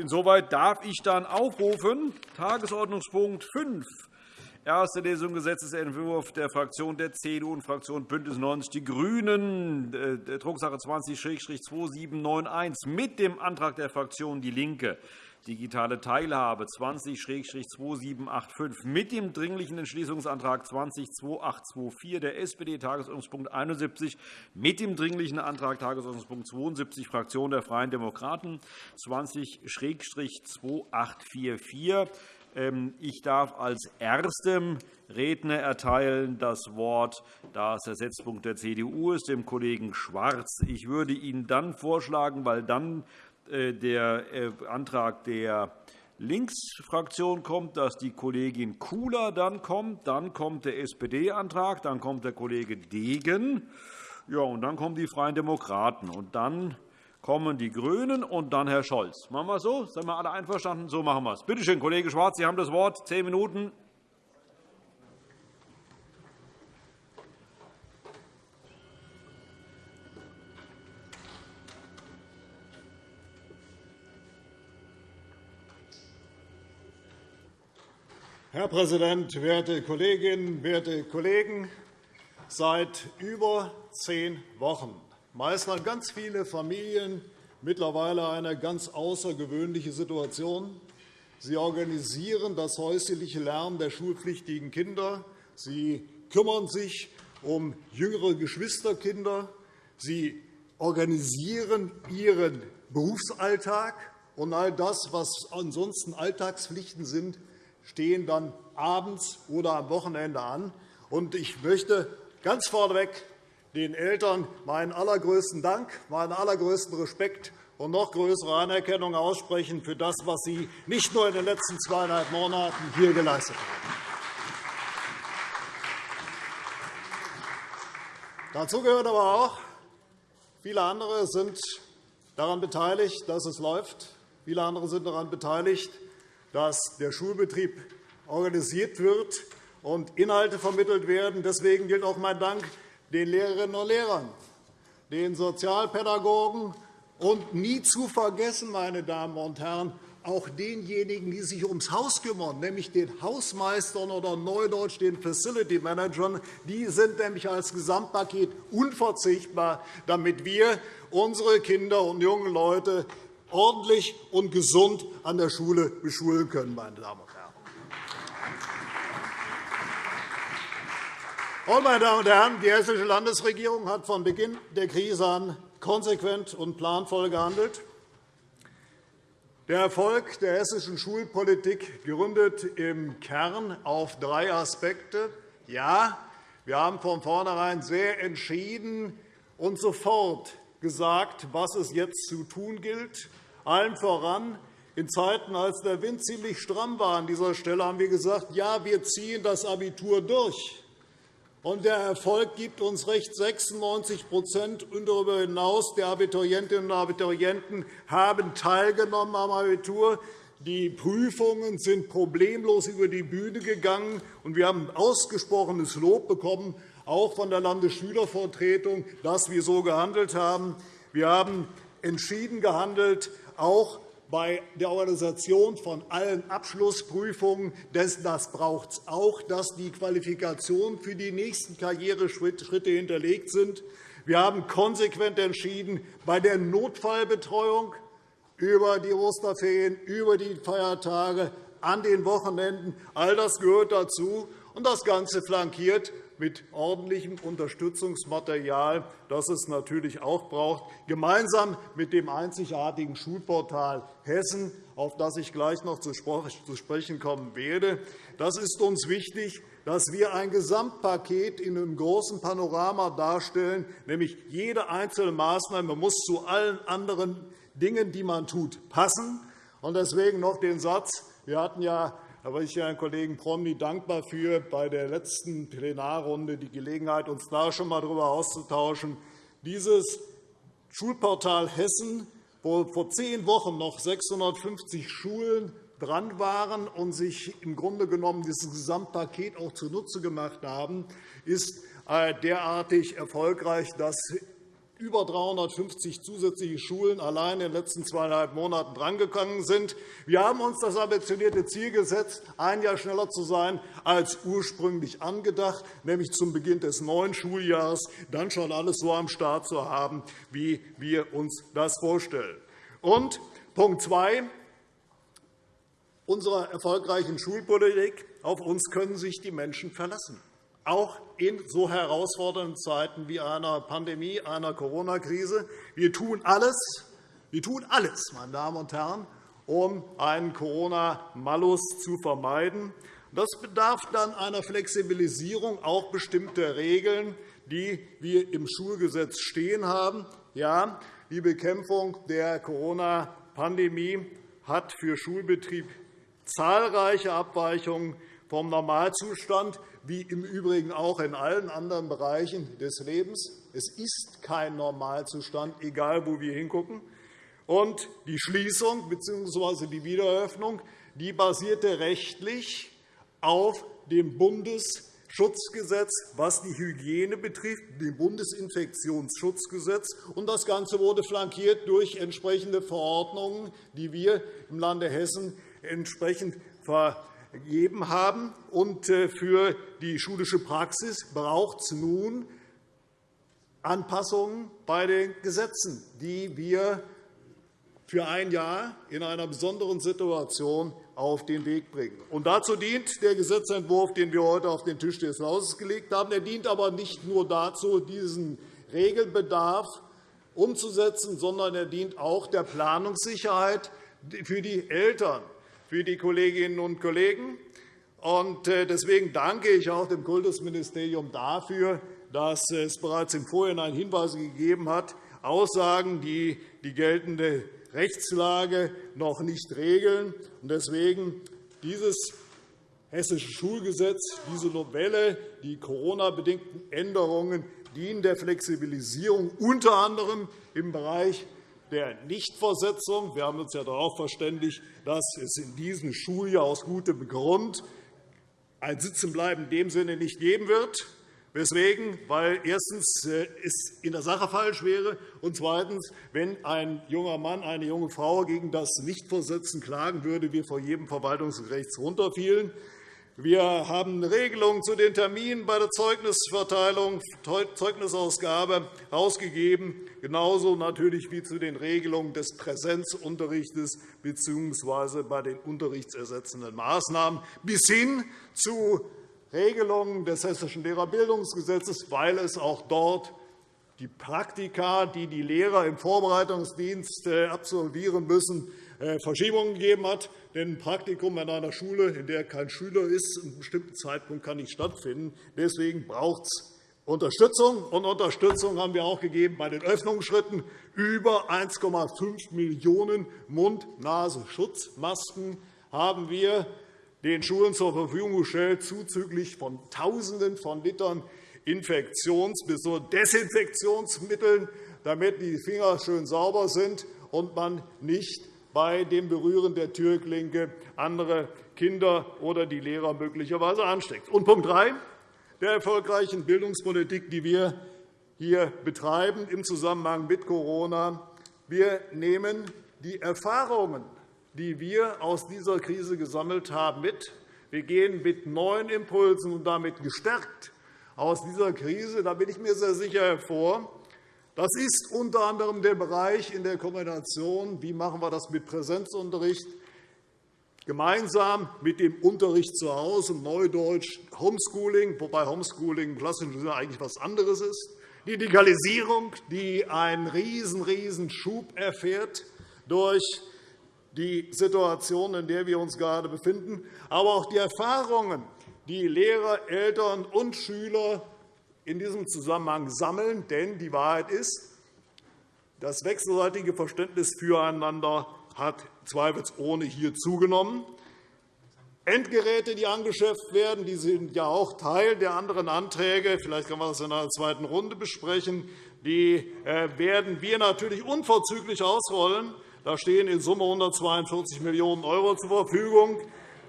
Insoweit darf ich dann aufrufen, Tagesordnungspunkt 5, Erste Lesung Gesetzentwurf der Fraktion der CDU und Fraktion BÜNDNIS 90 die GRÜNEN, äh, Drucksache 20-2791, mit dem Antrag der Fraktion DIE LINKE digitale Teilhabe 20-2785 mit dem Dringlichen Entschließungsantrag 20-2824 der SPD, Tagesordnungspunkt 71, mit dem Dringlichen Antrag Tagesordnungspunkt 72, Fraktion der Freien Demokraten 20-2844. Ähm, ich darf als erstem Redner erteilen das Wort, da es der Setzpunkt der CDU ist, dem Kollegen Schwarz. Ich würde Ihnen dann vorschlagen, weil dann der äh, Antrag der Linksfraktion kommt, dass die Kollegin Kula dann kommt, dann kommt der SPD-Antrag, dann kommt der Kollege Degen, ja, und dann kommen die Freien Demokraten, und dann kommen die GRÜNEN und dann Herr Scholz. Machen wir es so? Sind wir alle einverstanden? So machen wir es. Bitte schön, Kollege Schwarz, Sie haben das Wort. Zehn Minuten. Herr Präsident, werte Kolleginnen, werte Kollegen! Seit über zehn Wochen meistern ganz viele Familien mittlerweile eine ganz außergewöhnliche Situation. Sie organisieren das häusliche Lernen der schulpflichtigen Kinder. Sie kümmern sich um jüngere Geschwisterkinder. Sie organisieren ihren Berufsalltag. Und all das, was ansonsten Alltagspflichten sind, stehen dann abends oder am Wochenende an. Ich möchte ganz vorneweg den Eltern meinen allergrößten Dank, meinen allergrößten Respekt und noch größere Anerkennung aussprechen für das, was Sie nicht nur in den letzten zweieinhalb Monaten hier geleistet haben. Dazu gehört aber auch, viele andere sind daran beteiligt, dass es läuft. Viele andere sind daran beteiligt, dass der Schulbetrieb organisiert wird und Inhalte vermittelt werden. Deswegen gilt auch mein Dank den Lehrerinnen und Lehrern, den Sozialpädagogen und nie zu vergessen, meine Damen und Herren, auch denjenigen, die sich ums Haus kümmern, nämlich den Hausmeistern oder neudeutsch den Facility Managern. Die sind nämlich als Gesamtpaket unverzichtbar, damit wir unsere Kinder und jungen Leute ordentlich und gesund an der Schule beschulen können. Meine Damen und Herren. meine Damen und Herren, die Hessische Landesregierung hat von Beginn der Krise an konsequent und planvoll gehandelt. Der Erfolg der hessischen Schulpolitik gründet im Kern auf drei Aspekte. Ja, wir haben von vornherein sehr entschieden und sofort gesagt, was es jetzt zu tun gilt. Allen voran in Zeiten, als der Wind ziemlich stramm war an dieser Stelle, haben wir gesagt, ja, wir ziehen das Abitur durch. Und der Erfolg gibt uns recht. 96 und darüber hinaus der Abiturientinnen und Abiturienten haben teilgenommen am Abitur. Die Prüfungen sind problemlos über die Bühne gegangen. und Wir haben ausgesprochenes Lob bekommen, auch von der Landesschülervertretung, dass wir so gehandelt haben. Wir haben entschieden gehandelt, auch bei der Organisation von allen Abschlussprüfungen. Das braucht es auch, dass die Qualifikationen für die nächsten Karriereschritte hinterlegt sind. Wir haben konsequent entschieden, bei der Notfallbetreuung über die Osterferien, über die Feiertage, an den Wochenenden. All das gehört dazu. Und das Ganze flankiert mit ordentlichem Unterstützungsmaterial, das es natürlich auch braucht, gemeinsam mit dem einzigartigen Schulportal Hessen, auf das ich gleich noch zu sprechen kommen werde. Das ist uns wichtig, dass wir ein Gesamtpaket in einem großen Panorama darstellen, nämlich jede einzelne Maßnahme muss zu allen anderen Dingen, die man tut, passen. Deswegen noch den Satz. Wir hatten ja da bin ich Herrn Kollegen Promny dankbar für, bei der letzten Plenarrunde die Gelegenheit, uns da schon einmal darüber auszutauschen. Dieses Schulportal Hessen, wo vor zehn Wochen noch 650 Schulen dran waren und sich im Grunde genommen dieses Gesamtpaket auch zunutze gemacht haben, ist äh, derartig erfolgreich, dass über 350 zusätzliche Schulen allein in den letzten zweieinhalb Monaten drangegangen sind. Wir haben uns das ambitionierte Ziel gesetzt, ein Jahr schneller zu sein als ursprünglich angedacht, nämlich zum Beginn des neuen Schuljahres dann schon alles so am Start zu haben, wie wir uns das vorstellen. Und Punkt 2 unserer erfolgreichen Schulpolitik. Auf uns können sich die Menschen verlassen auch in so herausfordernden Zeiten wie einer Pandemie, einer Corona-Krise. Wir tun alles, wir tun alles, meine Damen und Herren, um einen Corona-Malus zu vermeiden. Das bedarf dann einer Flexibilisierung auch bestimmter Regeln, die wir im Schulgesetz stehen haben. Ja, die Bekämpfung der Corona-Pandemie hat für Schulbetrieb zahlreiche Abweichungen vom Normalzustand wie im Übrigen auch in allen anderen Bereichen des Lebens. Es ist kein Normalzustand, egal wo wir hingucken. Und die Schließung bzw. die Wiedereröffnung die basierte rechtlich auf dem Bundesschutzgesetz, was die Hygiene betrifft, dem Bundesinfektionsschutzgesetz. Und das Ganze wurde flankiert durch entsprechende Verordnungen, die wir im Lande Hessen entsprechend ver gegeben haben. Und äh, für die schulische Praxis braucht es nun Anpassungen bei den Gesetzen, die wir für ein Jahr in einer besonderen Situation auf den Weg bringen. Und dazu dient der Gesetzentwurf, den wir heute auf den Tisch des Hauses gelegt haben. Er dient aber nicht nur dazu, diesen Regelbedarf umzusetzen, sondern er dient auch der Planungssicherheit für die Eltern für die Kolleginnen und Kollegen. Äh, deswegen danke ich auch dem Kultusministerium dafür, dass es bereits im Vorhinein Hinweise gegeben hat, Aussagen, die die geltende Rechtslage noch nicht regeln. Deswegen dieses Hessische Schulgesetz, diese Novelle, die Corona-bedingten Änderungen dienen der Flexibilisierung unter anderem im Bereich der Nichtversetzung. Wir haben uns ja darauf verständigt, dass es in diesem Schuljahr aus gutem Grund ein Sitzenbleiben in dem Sinne nicht geben wird. Weswegen? Weil erstens äh, es in der Sache falsch wäre und zweitens, wenn ein junger Mann, eine junge Frau gegen das Nichtversetzen klagen würde, wir vor jedem Verwaltungsgericht runterfielen. Wir haben Regelungen zu den Terminen bei der Zeugnisverteilung, Zeugnisausgabe herausgegeben, genauso natürlich wie zu den Regelungen des Präsenzunterrichts bzw. bei den unterrichtsersetzenden Maßnahmen bis hin zu Regelungen des Hessischen Lehrerbildungsgesetzes, weil es auch dort die Praktika, die die Lehrer im Vorbereitungsdienst äh, absolvieren müssen, Verschiebungen gegeben hat. Denn ein Praktikum an einer Schule, in der kein Schüler ist, zu einem bestimmten Zeitpunkt kann nicht stattfinden. Deswegen braucht es Unterstützung. Und Unterstützung haben wir auch gegeben bei den Öffnungsschritten. Über 1,5 Millionen Mund-Nase-Schutzmasken haben wir den Schulen zur Verfügung gestellt, zuzüglich von Tausenden von Litern Infektions- bis Desinfektionsmitteln, damit die Finger schön sauber sind und man nicht bei dem Berühren der Türklinke andere Kinder oder die Lehrer möglicherweise ansteckt. Und Punkt 3 der erfolgreichen Bildungspolitik, die wir hier betreiben im Zusammenhang mit Corona. Wir nehmen die Erfahrungen, die wir aus dieser Krise gesammelt haben, mit. Wir gehen mit neuen Impulsen und damit gestärkt aus dieser Krise, da bin ich mir sehr sicher, hervor. Das ist unter anderem der Bereich in der Kombination, wie machen wir das mit Präsenzunterricht, gemeinsam mit dem Unterricht zu Hause, Neudeutsch Homeschooling, wobei Homeschooling im klassischen Sinne eigentlich etwas anderes ist, die Digitalisierung, die einen riesen, riesen Schub erfährt durch die Situation, in der wir uns gerade befinden, aber auch die Erfahrungen, die Lehrer, Eltern und Schüler in diesem Zusammenhang sammeln. Denn die Wahrheit ist, das wechselseitige Verständnis füreinander hat zweifelsohne hier zugenommen. Endgeräte, die angeschafft werden, die sind ja auch Teil der anderen Anträge. Vielleicht kann man das in einer zweiten Runde besprechen. Die äh, werden wir natürlich unverzüglich ausrollen. Da stehen in Summe 142 Millionen € zur Verfügung.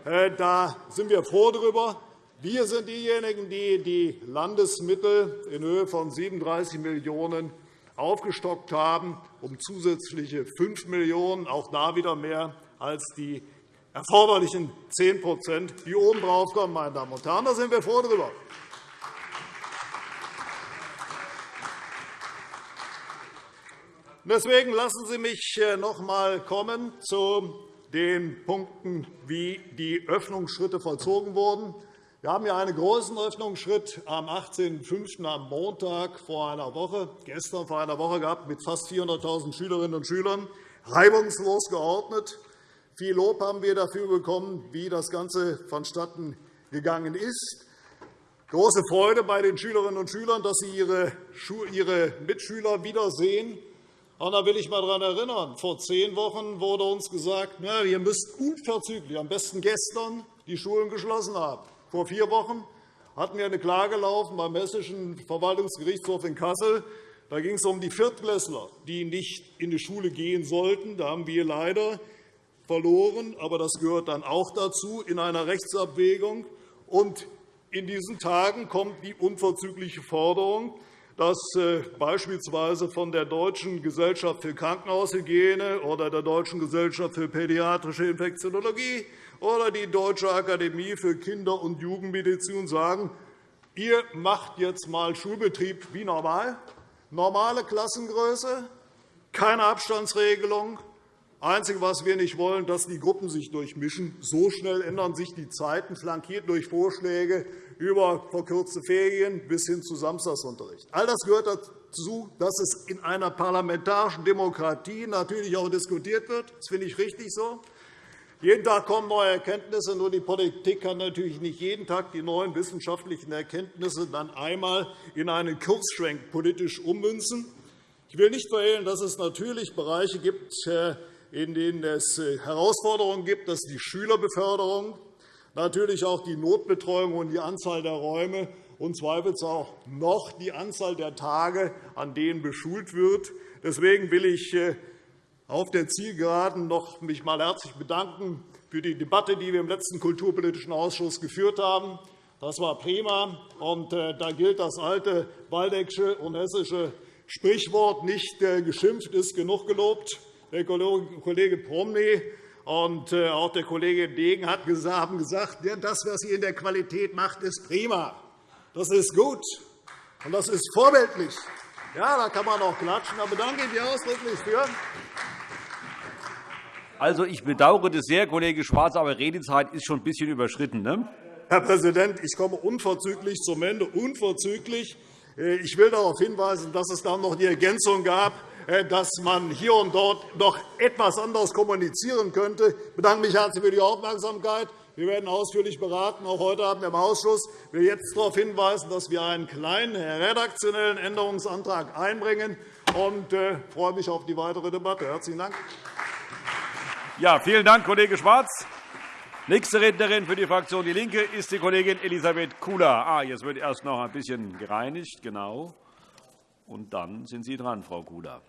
Äh, da sind wir froh darüber. Wir sind diejenigen, die die Landesmittel in Höhe von 37 Millionen € aufgestockt haben um zusätzliche 5 Millionen €, auch da wieder mehr als die erforderlichen 10% die obendrauf kommen. Meine Damen und Herren. Da sind wir froh darüber. Deswegen lassen Sie mich äh, noch einmal kommen zu den Punkten, wie die Öffnungsschritte vollzogen wurden. Wir haben ja einen großen Öffnungsschritt am 18.05. am Montag vor einer Woche, gestern vor einer Woche gehabt, mit fast 400.000 Schülerinnen und Schülern, reibungslos geordnet. Viel Lob haben wir dafür bekommen, wie das Ganze vonstatten gegangen ist. Große Freude bei den Schülerinnen und Schülern, dass sie ihre Mitschüler wiedersehen. Und da will ich einmal daran erinnern, vor zehn Wochen wurde uns gesagt, ihr müsst unverzüglich, am besten gestern, die Schulen geschlossen haben. Vor vier Wochen hatten wir eine Klage laufen beim Hessischen Verwaltungsgerichtshof in Kassel. Da ging es um die Viertklässler, die nicht in die Schule gehen sollten. Da haben wir leider verloren, aber das gehört dann auch dazu in einer Rechtsabwägung. Und in diesen Tagen kommt die unverzügliche Forderung, dass äh, beispielsweise von der Deutschen Gesellschaft für Krankenhaushygiene oder der Deutschen Gesellschaft für pädiatrische Infektiologie oder die Deutsche Akademie für Kinder- und Jugendmedizin sagen, ihr macht jetzt einmal Schulbetrieb wie normal, normale Klassengröße, keine Abstandsregelung, Einzige, was wir nicht wollen, dass die Gruppen sich durchmischen. So schnell ändern sich die Zeiten, flankiert durch Vorschläge über verkürzte Ferien bis hin zu Samstagsunterricht. All das gehört dazu, dass es in einer parlamentarischen Demokratie natürlich auch diskutiert wird. Das finde ich richtig so. Jeden Tag kommen neue Erkenntnisse. Nur die Politik kann natürlich nicht jeden Tag die neuen wissenschaftlichen Erkenntnisse dann einmal in einen Kursschwenk politisch ummünzen. Ich will nicht verhehlen, dass es natürlich Bereiche gibt, äh, in denen es äh, Herausforderungen gibt. Das ist die Schülerbeförderung, natürlich auch die Notbetreuung und die Anzahl der Räume und zweifelsfrei auch noch die Anzahl der Tage, an denen beschult wird. Deswegen will ich äh, auf der Zielgeraden noch mich mal herzlich bedanken für die Debatte, die wir im letzten Kulturpolitischen Ausschuss geführt haben. Das war prima. Und äh, da gilt das alte waldeckische und hessische Sprichwort, nicht geschimpft ist genug gelobt der Kollege Promny und äh, auch der Kollege Degen haben gesagt, das, was ihr in der Qualität macht, ist prima. Das ist gut, und das ist vorbildlich. Ja, da kann man auch klatschen. Da bedanke ich mich ausdrücklich für. Also, ich bedauere das sehr, Kollege Schwarz, aber Redezeit ist schon ein bisschen überschritten. Ne? Herr Präsident, ich komme unverzüglich zum Ende. Unverzüglich. Äh, ich will darauf hinweisen, dass es dann noch die Ergänzung gab, dass man hier und dort noch etwas anders kommunizieren könnte. Ich bedanke mich herzlich für die Aufmerksamkeit. Wir werden ausführlich beraten, auch heute Abend im Ausschuss. Ich will jetzt darauf hinweisen, dass wir einen kleinen redaktionellen Änderungsantrag einbringen und äh, freue mich auf die weitere Debatte. Herzlichen Dank. Ja, vielen Dank, Kollege Schwarz. Nächste Rednerin für die Fraktion DIE LINKE ist die Kollegin Elisabeth Kula. Ah, jetzt wird erst noch ein bisschen gereinigt. Genau. Und dann sind Sie dran, Frau Kula.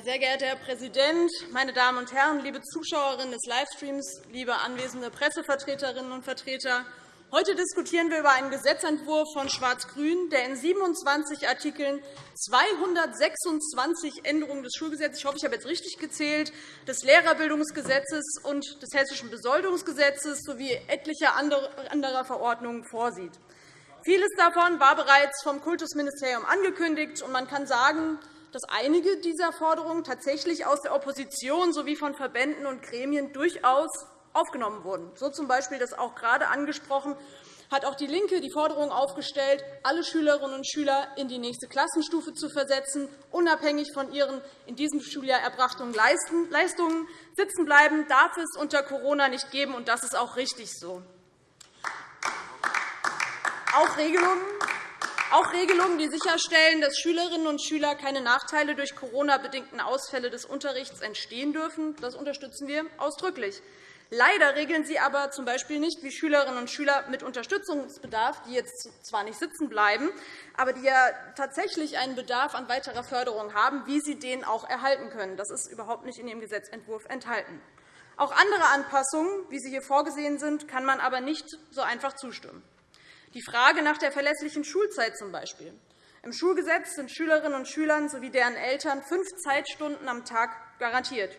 Sehr geehrter Herr Präsident, meine Damen und Herren, liebe Zuschauerinnen des Livestreams, liebe anwesende Pressevertreterinnen und Vertreter! Heute diskutieren wir über einen Gesetzentwurf von Schwarz-Grün, der in 27 Artikeln 226 Änderungen des Schulgesetzes, ich hoffe, ich habe jetzt richtig gezählt, des Lehrerbildungsgesetzes und des Hessischen Besoldungsgesetzes sowie etlicher anderer Verordnungen vorsieht. Vieles davon war bereits vom Kultusministerium angekündigt, und man kann sagen, dass einige dieser Forderungen tatsächlich aus der Opposition sowie von Verbänden und Gremien durchaus aufgenommen wurden. So z. B. das auch gerade angesprochen hat auch DIE LINKE die Forderung aufgestellt, alle Schülerinnen und Schüler in die nächste Klassenstufe zu versetzen, unabhängig von ihren in diesem Schuljahr erbrachten Leistungen. Sitzen bleiben darf es unter Corona nicht geben, und das ist auch richtig so. Auch Regelungen, auch Regelungen, die sicherstellen, dass Schülerinnen und Schüler keine Nachteile durch Corona-bedingten Ausfälle des Unterrichts entstehen dürfen, das unterstützen wir ausdrücklich. Leider regeln sie aber z. B. nicht, wie Schülerinnen und Schüler mit Unterstützungsbedarf, die jetzt zwar nicht sitzen bleiben, aber die ja tatsächlich einen Bedarf an weiterer Förderung haben, wie sie den auch erhalten können. Das ist überhaupt nicht in Ihrem Gesetzentwurf enthalten. Auch andere Anpassungen, wie sie hier vorgesehen sind, kann man aber nicht so einfach zustimmen. Die Frage nach der verlässlichen Schulzeit z. B. Im Schulgesetz sind Schülerinnen und Schülern sowie deren Eltern fünf Zeitstunden am Tag garantiert.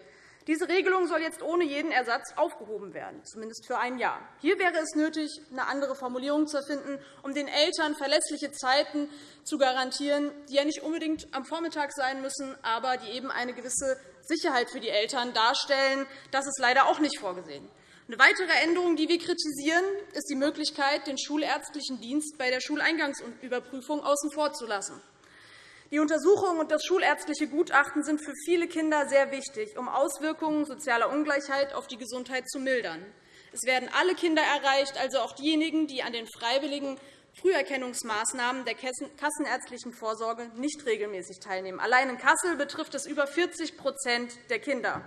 Diese Regelung soll jetzt ohne jeden Ersatz aufgehoben werden, zumindest für ein Jahr. Hier wäre es nötig, eine andere Formulierung zu finden, um den Eltern verlässliche Zeiten zu garantieren, die ja nicht unbedingt am Vormittag sein müssen, aber die eben eine gewisse Sicherheit für die Eltern darstellen. Das ist leider auch nicht vorgesehen. Eine weitere Änderung, die wir kritisieren, ist die Möglichkeit, den schulärztlichen Dienst bei der Schuleingangsüberprüfung außen vor zu lassen. Die Untersuchung und das schulärztliche Gutachten sind für viele Kinder sehr wichtig, um Auswirkungen sozialer Ungleichheit auf die Gesundheit zu mildern. Es werden alle Kinder erreicht, also auch diejenigen, die an den freiwilligen Früherkennungsmaßnahmen der kassenärztlichen Vorsorge nicht regelmäßig teilnehmen. Allein in Kassel betrifft es über 40% der Kinder.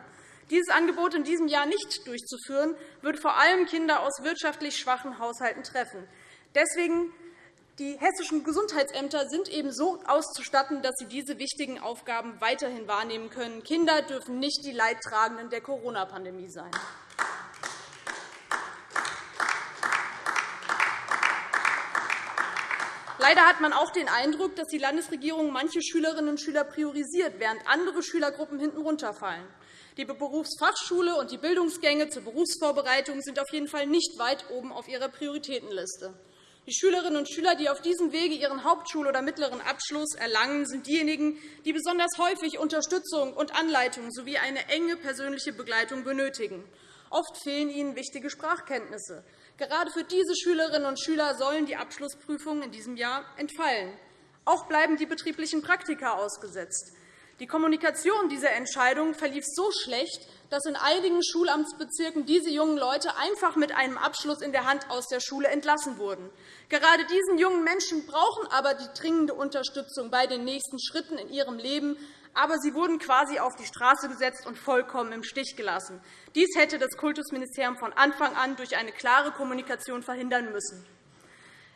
Dieses Angebot in diesem Jahr nicht durchzuführen, würde vor allem Kinder aus wirtschaftlich schwachen Haushalten treffen. Deswegen die hessischen Gesundheitsämter sind eben so auszustatten, dass sie diese wichtigen Aufgaben weiterhin wahrnehmen können. Kinder dürfen nicht die Leidtragenden der Corona-Pandemie sein. Leider hat man auch den Eindruck, dass die Landesregierung manche Schülerinnen und Schüler priorisiert, während andere Schülergruppen hinten runterfallen. Die Berufsfachschule und die Bildungsgänge zur Berufsvorbereitung sind auf jeden Fall nicht weit oben auf ihrer Prioritätenliste. Die Schülerinnen und Schüler, die auf diesem Wege ihren Hauptschul- oder mittleren Abschluss erlangen, sind diejenigen, die besonders häufig Unterstützung und Anleitung sowie eine enge persönliche Begleitung benötigen. Oft fehlen ihnen wichtige Sprachkenntnisse. Gerade für diese Schülerinnen und Schüler sollen die Abschlussprüfungen in diesem Jahr entfallen. Auch bleiben die betrieblichen Praktika ausgesetzt. Die Kommunikation dieser Entscheidung verlief so schlecht, dass in einigen Schulamtsbezirken diese jungen Leute einfach mit einem Abschluss in der Hand aus der Schule entlassen wurden. Gerade diesen jungen Menschen brauchen aber die dringende Unterstützung bei den nächsten Schritten in ihrem Leben. Aber sie wurden quasi auf die Straße gesetzt und vollkommen im Stich gelassen. Dies hätte das Kultusministerium von Anfang an durch eine klare Kommunikation verhindern müssen.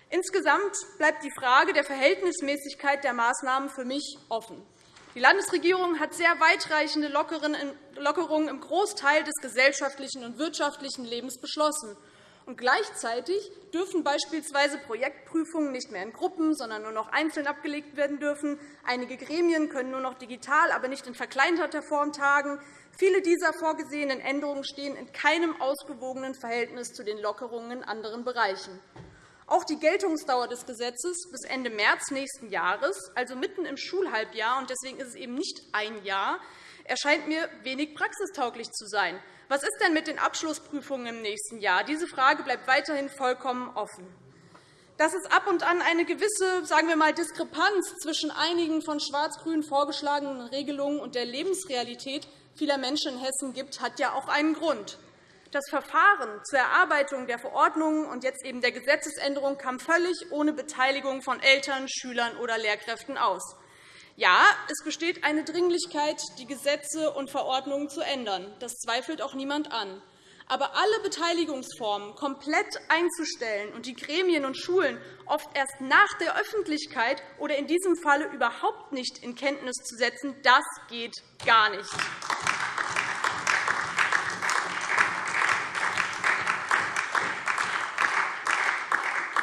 Insgesamt bleibt die Frage der Verhältnismäßigkeit der Maßnahmen für mich offen. Die Landesregierung hat sehr weitreichende Lockerungen im Großteil des gesellschaftlichen und wirtschaftlichen Lebens beschlossen. Und gleichzeitig dürfen beispielsweise Projektprüfungen nicht mehr in Gruppen, sondern nur noch einzeln abgelegt werden dürfen. Einige Gremien können nur noch digital, aber nicht in verkleinerter Form tagen. Viele dieser vorgesehenen Änderungen stehen in keinem ausgewogenen Verhältnis zu den Lockerungen in anderen Bereichen. Auch die Geltungsdauer des Gesetzes bis Ende März nächsten Jahres, also mitten im Schulhalbjahr, und deswegen ist es eben nicht ein Jahr, erscheint mir wenig praxistauglich zu sein. Was ist denn mit den Abschlussprüfungen im nächsten Jahr? Diese Frage bleibt weiterhin vollkommen offen. Dass es ab und an eine gewisse sagen wir mal, Diskrepanz zwischen einigen von Schwarz-Grün vorgeschlagenen Regelungen und der Lebensrealität vieler Menschen in Hessen gibt, hat ja auch einen Grund. Das Verfahren zur Erarbeitung der Verordnungen und jetzt eben der Gesetzesänderung kam völlig ohne Beteiligung von Eltern, Schülern oder Lehrkräften aus. Ja, es besteht eine Dringlichkeit, die Gesetze und Verordnungen zu ändern. Das zweifelt auch niemand an. Aber alle Beteiligungsformen komplett einzustellen und die Gremien und Schulen oft erst nach der Öffentlichkeit oder in diesem Falle überhaupt nicht in Kenntnis zu setzen, das geht gar nicht.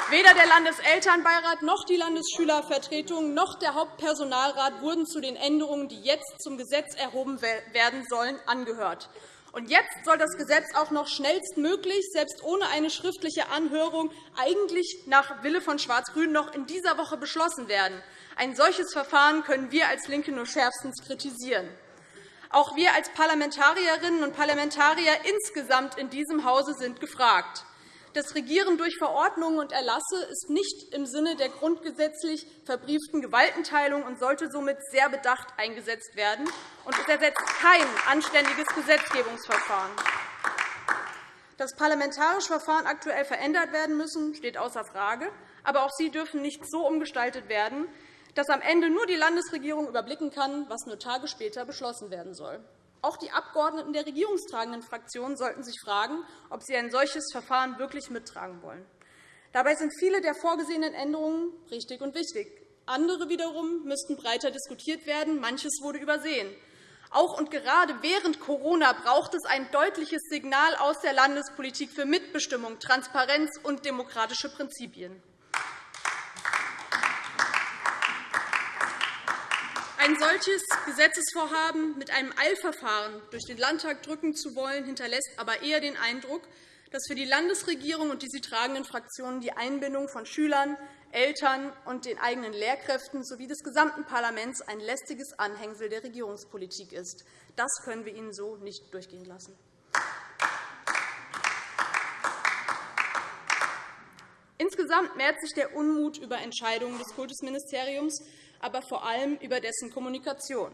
Weder der Landeselternbeirat noch die Landesschülervertretung noch der Hauptpersonalrat wurden zu den Änderungen, die jetzt zum Gesetz erhoben werden sollen, angehört. Und jetzt soll das Gesetz auch noch schnellstmöglich, selbst ohne eine schriftliche Anhörung, eigentlich nach Wille von Schwarz-Grün noch in dieser Woche beschlossen werden. Ein solches Verfahren können wir als LINKE nur schärfstens kritisieren. Auch wir als Parlamentarierinnen und Parlamentarier insgesamt in diesem Hause sind gefragt. Das Regieren durch Verordnungen und Erlasse ist nicht im Sinne der grundgesetzlich verbrieften Gewaltenteilung und sollte somit sehr bedacht eingesetzt werden. es ersetzt kein anständiges Gesetzgebungsverfahren. Dass parlamentarische Verfahren aktuell verändert werden müssen, steht außer Frage. Aber auch sie dürfen nicht so umgestaltet werden, dass am Ende nur die Landesregierung überblicken kann, was nur Tage später beschlossen werden soll. Auch die Abgeordneten der regierungstragenden Fraktionen sollten sich fragen, ob sie ein solches Verfahren wirklich mittragen wollen. Dabei sind viele der vorgesehenen Änderungen richtig und wichtig. Andere wiederum müssten breiter diskutiert werden. Manches wurde übersehen. Auch und gerade während Corona braucht es ein deutliches Signal aus der Landespolitik für Mitbestimmung, Transparenz und demokratische Prinzipien. Ein solches Gesetzesvorhaben mit einem Eilverfahren durch den Landtag drücken zu wollen, hinterlässt aber eher den Eindruck, dass für die Landesregierung und die sie tragenden Fraktionen die Einbindung von Schülern, Eltern und den eigenen Lehrkräften sowie des gesamten Parlaments ein lästiges Anhängsel der Regierungspolitik ist. Das können wir Ihnen so nicht durchgehen lassen. Insgesamt mehrt sich der Unmut über Entscheidungen des Kultusministeriums, aber vor allem über dessen Kommunikation.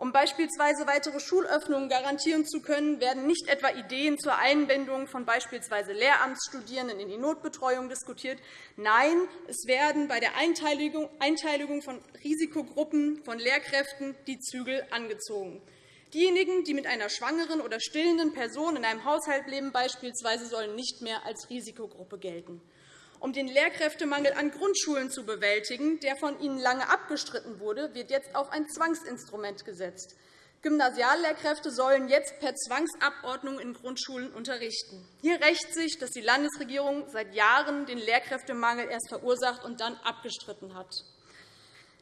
Um beispielsweise weitere Schulöffnungen garantieren zu können, werden nicht etwa Ideen zur Einbindung von beispielsweise Lehramtsstudierenden in die Notbetreuung diskutiert. Nein, es werden bei der Einteilung von Risikogruppen von Lehrkräften die Zügel angezogen. Diejenigen, die mit einer schwangeren oder stillenden Person in einem Haushalt leben, beispielsweise, sollen nicht mehr als Risikogruppe gelten. Um den Lehrkräftemangel an Grundschulen zu bewältigen, der von Ihnen lange abgestritten wurde, wird jetzt auf ein Zwangsinstrument gesetzt. Gymnasiallehrkräfte sollen jetzt per Zwangsabordnung in Grundschulen unterrichten. Hier rächt sich, dass die Landesregierung seit Jahren den Lehrkräftemangel erst verursacht und dann abgestritten hat.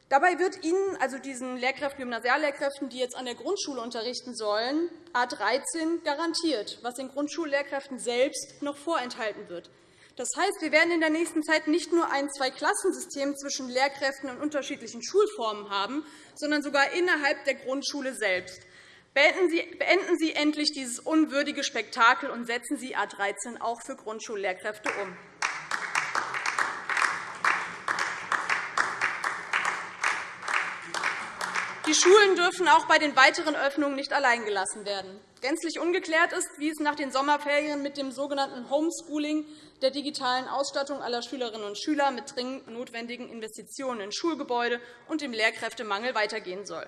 Dabei wird Ihnen, also diesen Lehrkräften, Gymnasiallehrkräften, die jetzt an der Grundschule unterrichten sollen, A 13 garantiert, was den Grundschullehrkräften selbst noch vorenthalten wird. Das heißt, wir werden in der nächsten Zeit nicht nur ein Zweiklassensystem zwischen Lehrkräften und unterschiedlichen Schulformen haben, sondern sogar innerhalb der Grundschule selbst. Beenden Sie endlich dieses unwürdige Spektakel und setzen Sie A 13 auch für Grundschullehrkräfte um. Die Schulen dürfen auch bei den weiteren Öffnungen nicht allein gelassen werden. Gänzlich ungeklärt ist, wie es nach den Sommerferien mit dem sogenannten Homeschooling der digitalen Ausstattung aller Schülerinnen und Schüler mit dringend notwendigen Investitionen in Schulgebäude und dem Lehrkräftemangel weitergehen soll.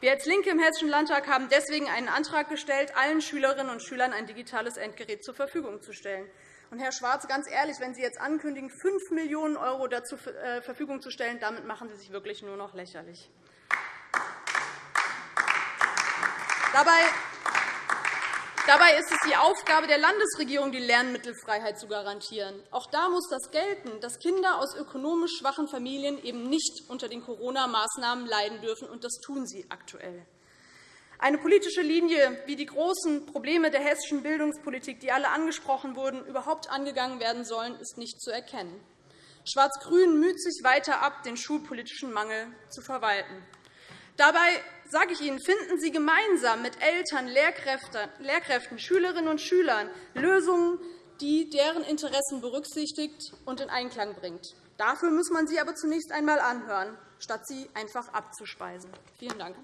Wir als LINKE im Hessischen Landtag haben deswegen einen Antrag gestellt, allen Schülerinnen und Schülern ein digitales Endgerät zur Verfügung zu stellen. Und, Herr Schwarz, ganz ehrlich, wenn Sie jetzt ankündigen, 5 Millionen € dazu zur äh, Verfügung zu stellen, damit machen Sie sich wirklich nur noch lächerlich. Dabei Dabei ist es die Aufgabe der Landesregierung, die Lernmittelfreiheit zu garantieren. Auch da muss das gelten, dass Kinder aus ökonomisch schwachen Familien eben nicht unter den Corona-Maßnahmen leiden dürfen, und das tun sie aktuell. Eine politische Linie, wie die großen Probleme der hessischen Bildungspolitik, die alle angesprochen wurden, überhaupt angegangen werden sollen, ist nicht zu erkennen. Schwarz-Grün müht sich weiter ab, den schulpolitischen Mangel zu verwalten. Dabei sage ich Ihnen, finden Sie gemeinsam mit Eltern, Lehrkräften, Schülerinnen und Schülern Lösungen, die deren Interessen berücksichtigt und in Einklang bringt. Dafür muss man sie aber zunächst einmal anhören, statt sie einfach abzuspeisen. Vielen Dank.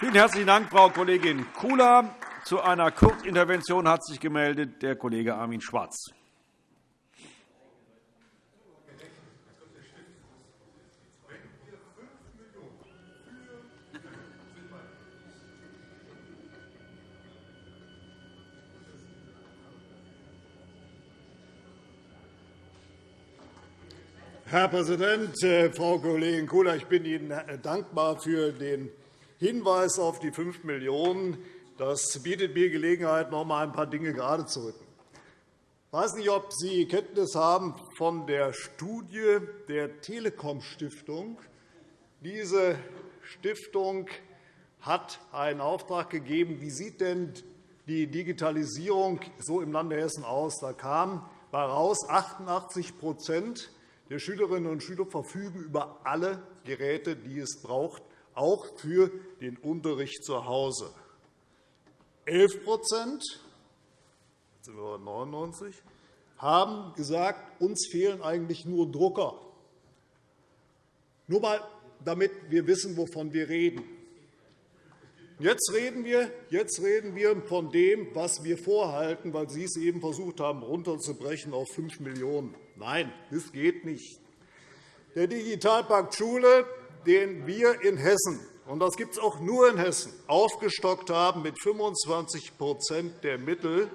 Vielen herzlichen Dank, Frau Kollegin Kula. Zu einer Kurzintervention hat sich gemeldet der Kollege Armin Schwarz. Herr Präsident, äh, Frau Kollegin Kula! Ich bin Ihnen äh, dankbar für den Hinweis auf die 5 Millionen €. Das bietet mir Gelegenheit, noch einmal ein paar Dinge gerade zu rücken. Ich weiß nicht, ob Sie Kenntnis haben von der Studie der Telekom-Stiftung. Diese Stiftung hat einen Auftrag gegeben. Wie sieht denn die Digitalisierung so im Lande Hessen aus? Da kam heraus, 88 der Schülerinnen und Schüler verfügen über alle Geräte, die es braucht, auch für den Unterricht zu Hause. 11 sind wir 99, haben gesagt, uns fehlen eigentlich nur Drucker. Nur einmal, damit wir wissen, wovon wir reden. Jetzt reden, wir, jetzt reden wir von dem, was wir vorhalten, weil Sie es eben versucht haben, runterzubrechen auf 5 Millionen €. Nein, das geht nicht. Der Digitalpakt Schule, den wir in Hessen und das gibt es auch nur in Hessen, aufgestockt haben mit 25 der Mittel,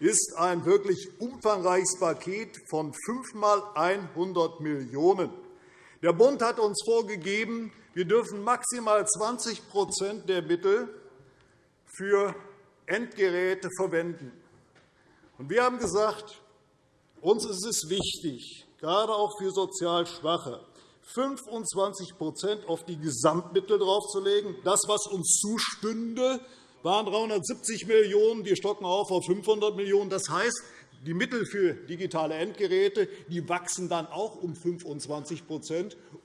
ist ein wirklich umfangreiches Paket von fünfmal 100 Millionen €. Der Bund hat uns vorgegeben, wir dürfen maximal 20% der Mittel für Endgeräte verwenden. Wir haben gesagt, uns ist es wichtig, gerade auch für sozial Schwache, 25% auf die Gesamtmittel draufzulegen. Das, was uns zustünde, waren 370 Millionen €. Wir stocken auf auf 500 Millionen €. Das heißt, die Mittel für digitale Endgeräte die wachsen dann auch um 25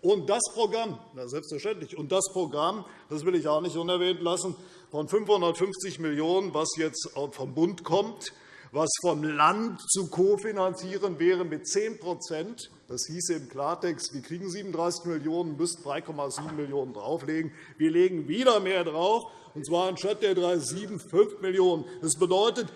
Und das Programm, na selbstverständlich, und das Programm, das will ich auch nicht unerwähnt lassen, von 550 Millionen €, was jetzt vom Bund kommt, was vom Land zu kofinanzieren wäre mit 10% Das hieße im Klartext, wir kriegen 37 Millionen €, müssten 3,7 Millionen € drauflegen. Wir legen wieder mehr drauf, und zwar anstatt der 3,7 5 Millionen €. Das bedeutet,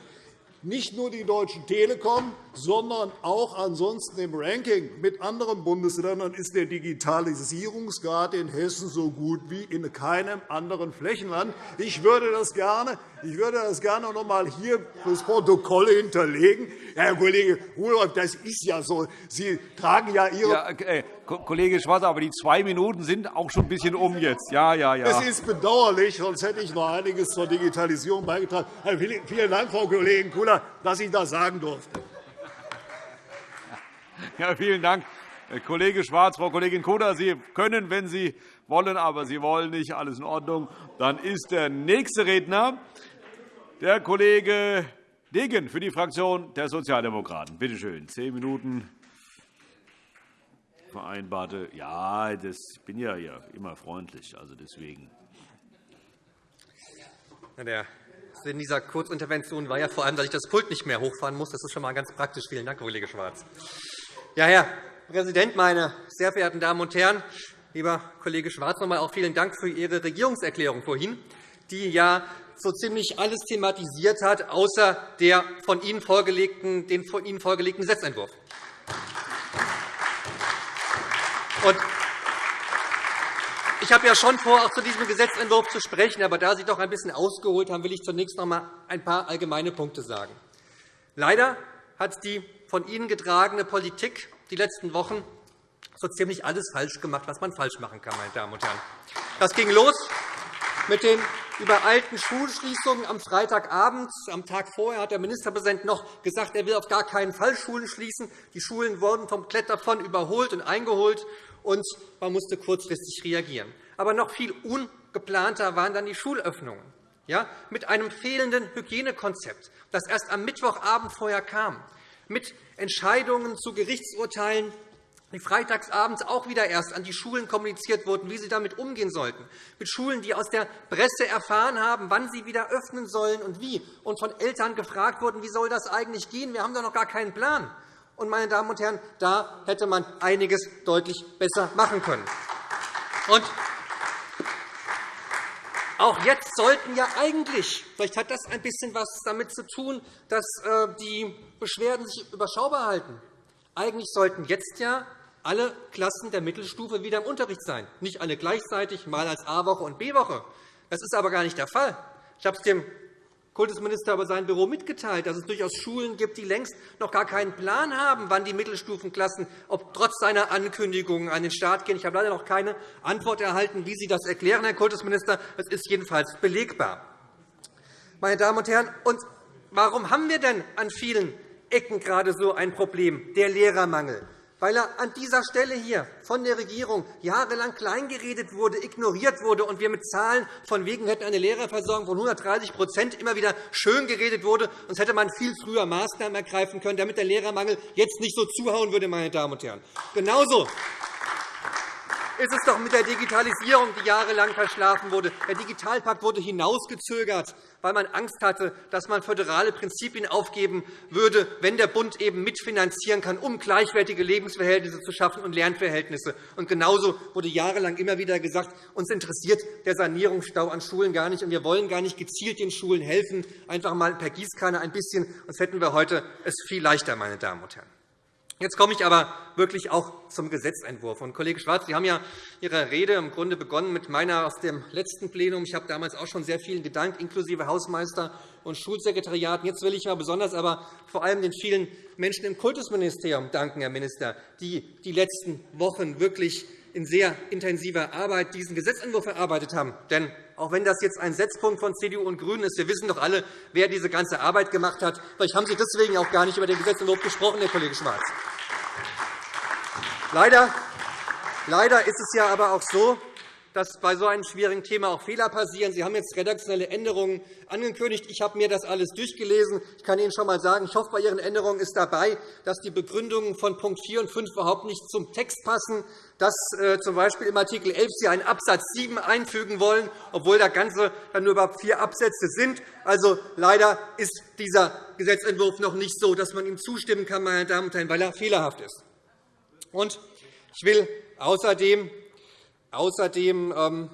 nicht nur die Deutsche Telekom, sondern auch ansonsten im Ranking mit anderen Bundesländern ist der Digitalisierungsgrad in Hessen so gut wie in keinem anderen Flächenland. Ich würde das gerne, ich würde das gerne noch einmal hier fürs Protokoll hinterlegen. Herr Kollege Rudolph, das ist ja so. Sie tragen ja Ihre. Ja, äh, Kollege Schwarz, aber die zwei Minuten sind auch schon ein bisschen um jetzt. Ja, ja, ja. Es ist bedauerlich, sonst hätte ich noch einiges zur Digitalisierung beigetragen. Vielen Dank, Frau Kollegin Kula, dass ich das sagen durfte. Ja, vielen Dank, Herr Kollege Schwarz. Frau Kollegin Koda, Sie können, wenn Sie wollen, aber Sie wollen nicht. Alles in Ordnung. Dann ist der nächste Redner der Kollege Degen für die Fraktion der Sozialdemokraten. Bitte schön, zehn Minuten vereinbarte. Ja, das, bin ja immer freundlich, also deswegen. Der Sinn dieser Kurzintervention war ja vor allem, dass ich das Pult nicht mehr hochfahren muss. Das ist schon einmal ganz praktisch. Vielen Dank, Kollege Schwarz. Ja, Herr Präsident, meine sehr verehrten Damen und Herren! Lieber Kollege Schwarz, noch einmal auch vielen Dank für Ihre Regierungserklärung vorhin, die ja so ziemlich alles thematisiert hat, außer der von Ihnen vorgelegten, den von Ihnen vorgelegten Gesetzentwurf. Ich habe ja schon vor, auch zu diesem Gesetzentwurf zu sprechen. Aber da Sie doch ein bisschen ausgeholt haben, will ich zunächst noch einmal ein paar allgemeine Punkte sagen. Leider hat die von Ihnen getragene Politik die letzten Wochen so ziemlich alles falsch gemacht, was man falsch machen kann. Meine Damen und Herren. Das ging los mit den übereilten Schulschließungen am Freitagabend. Am Tag vorher hat der Ministerpräsident noch gesagt, er will auf gar keinen Fall Schulen schließen. Die Schulen wurden vom Kletterpfand überholt und eingeholt, und man musste kurzfristig reagieren. Aber noch viel ungeplanter waren dann die Schulöffnungen ja, mit einem fehlenden Hygienekonzept, das erst am Mittwochabend vorher kam mit Entscheidungen zu Gerichtsurteilen, die freitagsabends auch wieder erst an die Schulen kommuniziert wurden, wie sie damit umgehen sollten, mit Schulen, die aus der Presse erfahren haben, wann sie wieder öffnen sollen und wie, und von Eltern gefragt wurden, wie soll das eigentlich gehen, wir haben da noch gar keinen Plan. Und, meine Damen und Herren, da hätte man einiges deutlich besser machen können. Und auch jetzt sollten ja eigentlich, vielleicht hat das ein bisschen etwas damit zu tun, dass äh, die Beschwerden sich überschaubar halten. Eigentlich sollten jetzt ja alle Klassen der Mittelstufe wieder im Unterricht sein, nicht alle gleichzeitig, mal als A-Woche und B-Woche. Das ist aber gar nicht der Fall. Ich habe es dem Kultusminister aber sein Büro mitgeteilt, dass es durchaus Schulen gibt, die längst noch gar keinen Plan haben, wann die Mittelstufenklassen ob trotz seiner Ankündigungen an den Start gehen. Ich habe leider noch keine Antwort erhalten, wie Sie das erklären, Herr Kultusminister. Das ist jedenfalls belegbar. Meine Damen und Herren, und warum haben wir denn an vielen Ecken gerade so ein Problem, der Lehrermangel? Weil er an dieser Stelle hier von der Regierung jahrelang kleingeredet wurde, ignoriert wurde und wir mit Zahlen von wegen hätten eine Lehrerversorgung von 130% immer wieder schön geredet wurde. Sonst hätte man viel früher Maßnahmen ergreifen können, damit der Lehrermangel jetzt nicht so zuhauen würde. Meine Damen und Herren. Genauso ist es doch mit der Digitalisierung, die jahrelang verschlafen wurde. Der Digitalpakt wurde hinausgezögert, weil man Angst hatte, dass man föderale Prinzipien aufgeben würde, wenn der Bund eben mitfinanzieren kann, um gleichwertige Lebensverhältnisse zu schaffen und Lernverhältnisse. Und genauso wurde jahrelang immer wieder gesagt, uns interessiert der Sanierungsstau an Schulen gar nicht, und wir wollen gar nicht gezielt den Schulen helfen, einfach einmal per Gießkanne ein bisschen, sonst hätten wir heute es viel leichter, meine Damen und Herren. Jetzt komme ich aber wirklich auch zum Gesetzentwurf. Und Kollege Schwarz, Sie haben ja Ihre Rede im Grunde begonnen mit meiner aus dem letzten Plenum. Ich habe damals auch schon sehr vielen gedankt, inklusive Hausmeister und Schulsekretariaten. Jetzt will ich mal besonders aber vor allem den vielen Menschen im Kultusministerium danken, Herr Minister, die die letzten Wochen wirklich in sehr intensiver Arbeit diesen Gesetzentwurf erarbeitet haben. Denn auch wenn das jetzt ein Setzpunkt von CDU und GRÜNEN ist, wir wissen doch alle, wer diese ganze Arbeit gemacht hat. Vielleicht haben Sie deswegen auch gar nicht über den Gesetzentwurf gesprochen, Herr Kollege Schwarz. Leider, leider ist es ja aber auch so, dass bei so einem schwierigen Thema auch Fehler passieren. Sie haben jetzt redaktionelle Änderungen angekündigt. Ich habe mir das alles durchgelesen. Ich kann Ihnen schon einmal sagen, ich hoffe, bei Ihren Änderungen ist dabei, dass die Begründungen von Punkt 4 und 5 überhaupt nicht zum Text passen, dass äh, z. B. im Art. 11 Sie einen Absatz 7 einfügen wollen, obwohl der Ganze dann nur überhaupt vier Absätze sind. Also, leider ist dieser Gesetzentwurf noch nicht so, dass man ihm zustimmen kann, meine Damen und Herren, weil er fehlerhaft ist. Und ich will außerdem Außerdem ähm,